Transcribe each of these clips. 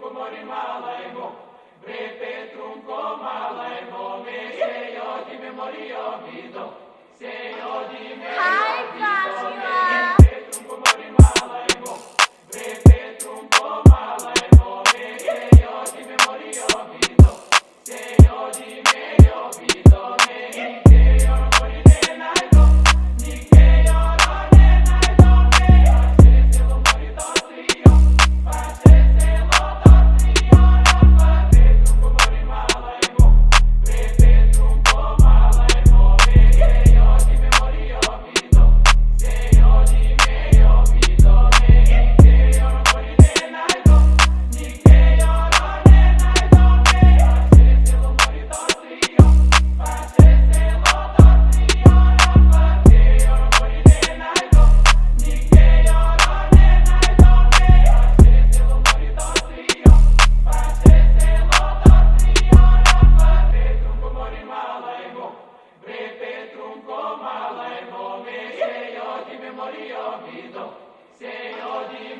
trunco mori brepe trunco me se me vido, se me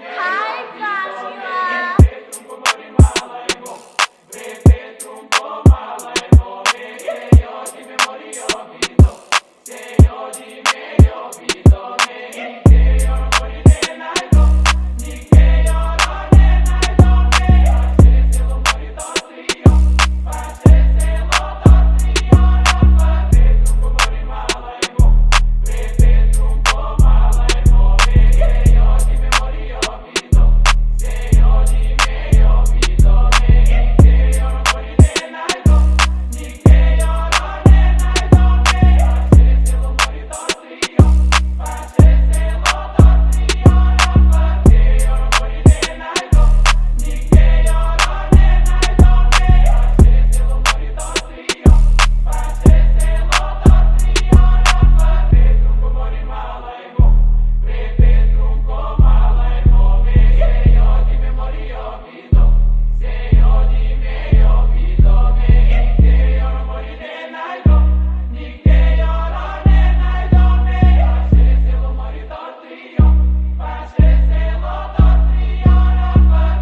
Hi, Fatima.